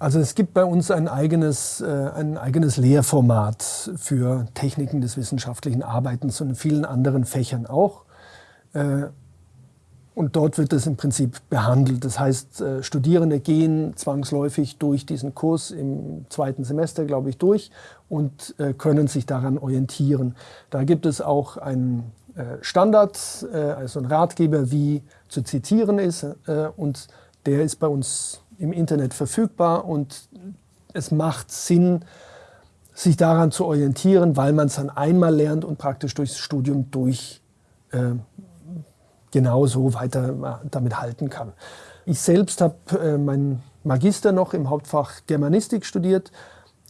Also es gibt bei uns ein eigenes, äh, ein eigenes Lehrformat für Techniken des wissenschaftlichen Arbeitens und in vielen anderen Fächern auch. Äh, und dort wird das im Prinzip behandelt. Das heißt, äh, Studierende gehen zwangsläufig durch diesen Kurs im zweiten Semester, glaube ich, durch und können sich daran orientieren. Da gibt es auch einen Standard, also einen Ratgeber, wie zu zitieren ist. Und der ist bei uns im Internet verfügbar und es macht Sinn, sich daran zu orientieren, weil man es dann einmal lernt und praktisch durchs Studium durch genauso weiter damit halten kann. Ich selbst habe äh, meinen Magister noch im Hauptfach Germanistik studiert.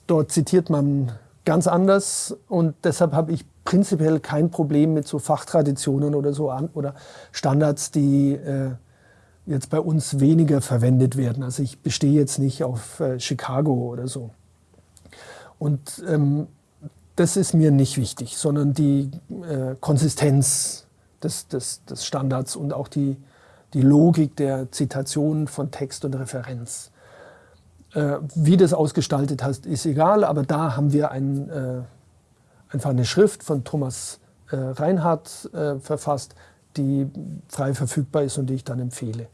Dort zitiert man ganz anders und deshalb habe ich prinzipiell kein Problem mit so Fachtraditionen oder so an, oder Standards, die äh, jetzt bei uns weniger verwendet werden. Also ich bestehe jetzt nicht auf äh, Chicago oder so. Und ähm, das ist mir nicht wichtig, sondern die äh, Konsistenz des, des, des Standards und auch die, die Logik der Zitation von Text und Referenz. Äh, wie das ausgestaltet hast, ist egal, aber da haben wir ein, äh, einfach eine Schrift von Thomas äh, Reinhardt verfasst, die frei verfügbar ist und die ich dann empfehle.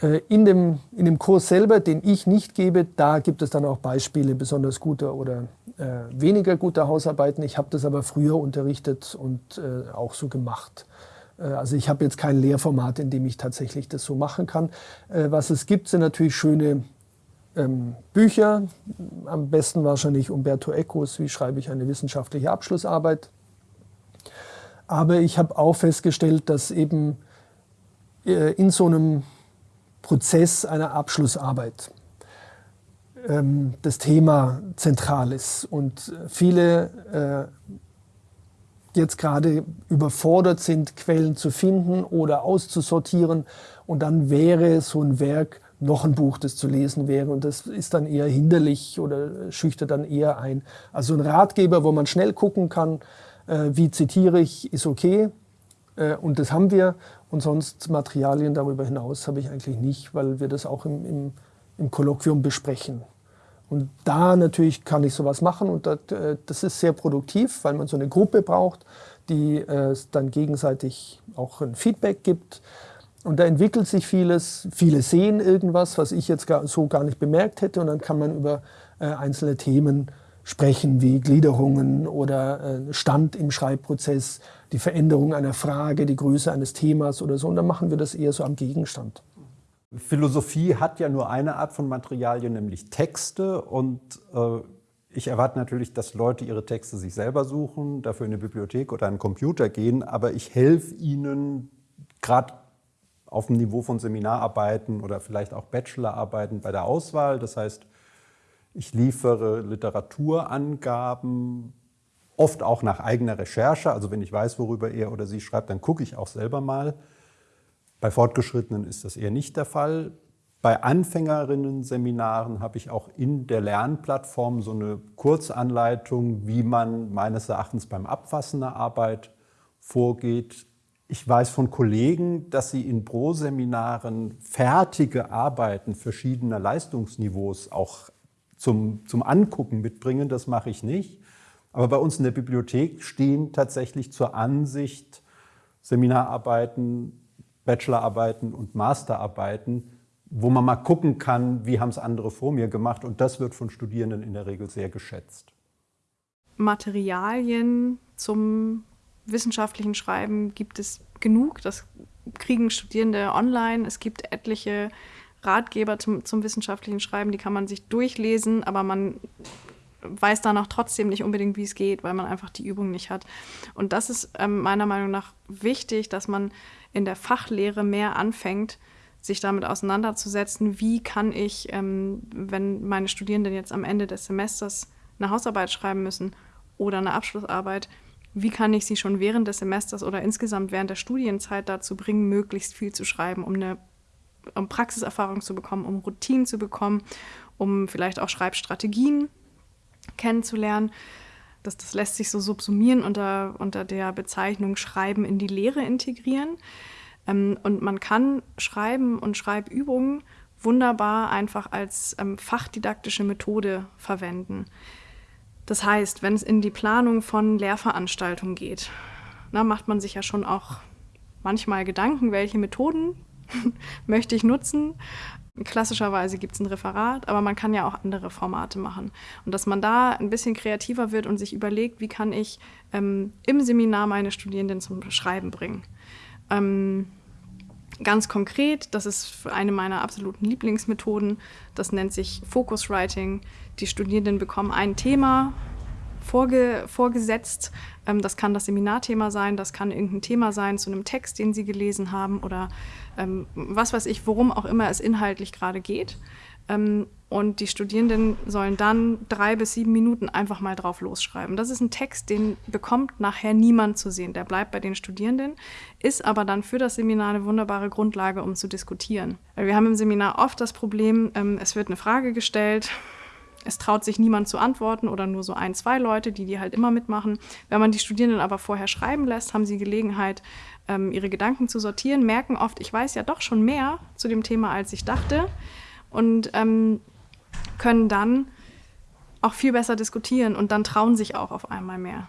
Äh, in dem, in dem Kurs selber, den ich nicht gebe, da gibt es dann auch Beispiele besonders guter oder äh, weniger guter Hausarbeiten. Ich habe das aber früher unterrichtet und äh, auch so gemacht. Äh, also ich habe jetzt kein Lehrformat, in dem ich tatsächlich das so machen kann. Äh, was es gibt, sind natürlich schöne ähm, Bücher. Am besten wahrscheinlich Umberto Ecos, wie schreibe ich eine wissenschaftliche Abschlussarbeit. Aber ich habe auch festgestellt, dass eben äh, in so einem Prozess einer Abschlussarbeit ähm, das Thema zentral ist. Und viele äh, jetzt gerade überfordert sind, Quellen zu finden oder auszusortieren. Und dann wäre so ein Werk noch ein Buch, das zu lesen wäre. Und das ist dann eher hinderlich oder schüchtert dann eher ein. Also ein Ratgeber, wo man schnell gucken kann, äh, wie zitiere ich, ist okay. Äh, und das haben wir. Und sonst Materialien darüber hinaus habe ich eigentlich nicht, weil wir das auch im, im, im Kolloquium besprechen. Und da natürlich kann ich sowas machen und das, äh, das ist sehr produktiv, weil man so eine Gruppe braucht, die äh, dann gegenseitig auch ein Feedback gibt. Und da entwickelt sich vieles. Viele sehen irgendwas, was ich jetzt so gar nicht bemerkt hätte. Und dann kann man über äh, einzelne Themen sprechen, wie Gliederungen oder äh, Stand im Schreibprozess, die Veränderung einer Frage, die Größe eines Themas oder so. Und dann machen wir das eher so am Gegenstand. Philosophie hat ja nur eine Art von Materialien, nämlich Texte. Und äh, ich erwarte natürlich, dass Leute ihre Texte sich selber suchen, dafür in eine Bibliothek oder einen Computer gehen. Aber ich helfe ihnen gerade auf dem Niveau von Seminararbeiten oder vielleicht auch Bachelorarbeiten bei der Auswahl. Das heißt, ich liefere Literaturangaben, oft auch nach eigener Recherche. Also wenn ich weiß, worüber er oder sie schreibt, dann gucke ich auch selber mal. Bei Fortgeschrittenen ist das eher nicht der Fall. Bei Anfängerinnen-Seminaren habe ich auch in der Lernplattform so eine Kurzanleitung, wie man meines Erachtens beim Abfassen der Arbeit vorgeht. Ich weiß von Kollegen, dass sie in Pro-Seminaren fertige Arbeiten verschiedener Leistungsniveaus auch zum, zum Angucken mitbringen. Das mache ich nicht. Aber bei uns in der Bibliothek stehen tatsächlich zur Ansicht Seminararbeiten, Bachelorarbeiten und Masterarbeiten, wo man mal gucken kann, wie haben es andere vor mir gemacht. Und das wird von Studierenden in der Regel sehr geschätzt. Materialien zum wissenschaftlichen Schreiben gibt es genug. Das kriegen Studierende online. Es gibt etliche Ratgeber zum, zum wissenschaftlichen Schreiben, die kann man sich durchlesen, aber man weiß danach trotzdem nicht unbedingt, wie es geht, weil man einfach die Übung nicht hat. Und das ist ähm, meiner Meinung nach wichtig, dass man in der Fachlehre mehr anfängt, sich damit auseinanderzusetzen, wie kann ich, ähm, wenn meine Studierenden jetzt am Ende des Semesters eine Hausarbeit schreiben müssen oder eine Abschlussarbeit, wie kann ich sie schon während des Semesters oder insgesamt während der Studienzeit dazu bringen, möglichst viel zu schreiben, um eine um Praxiserfahrung zu bekommen, um Routinen zu bekommen, um vielleicht auch Schreibstrategien kennenzulernen. Das, das lässt sich so subsumieren unter, unter der Bezeichnung Schreiben in die Lehre integrieren. Ähm, und man kann Schreiben und Schreibübungen wunderbar einfach als ähm, fachdidaktische Methode verwenden. Das heißt, wenn es in die Planung von Lehrveranstaltungen geht, na, macht man sich ja schon auch manchmal Gedanken, welche Methoden möchte ich nutzen. Klassischerweise gibt es ein Referat, aber man kann ja auch andere Formate machen. Und dass man da ein bisschen kreativer wird und sich überlegt, wie kann ich ähm, im Seminar meine Studierenden zum Schreiben bringen. Ähm, ganz konkret, das ist eine meiner absoluten Lieblingsmethoden, das nennt sich Focus Writing. Die Studierenden bekommen ein Thema vorge vorgesetzt. Ähm, das kann das Seminarthema sein, das kann irgendein Thema sein zu einem Text, den Sie gelesen haben oder ähm, was weiß ich, worum auch immer es inhaltlich gerade geht. Ähm, und die Studierenden sollen dann drei bis sieben Minuten einfach mal drauf losschreiben. Das ist ein Text, den bekommt nachher niemand zu sehen. Der bleibt bei den Studierenden, ist aber dann für das Seminar eine wunderbare Grundlage, um zu diskutieren. Wir haben im Seminar oft das Problem, ähm, es wird eine Frage gestellt, es traut sich niemand zu antworten oder nur so ein, zwei Leute, die die halt immer mitmachen. Wenn man die Studierenden aber vorher schreiben lässt, haben sie Gelegenheit, ähm, ihre Gedanken zu sortieren, merken oft, ich weiß ja doch schon mehr zu dem Thema, als ich dachte und ähm, können dann auch viel besser diskutieren und dann trauen sich auch auf einmal mehr.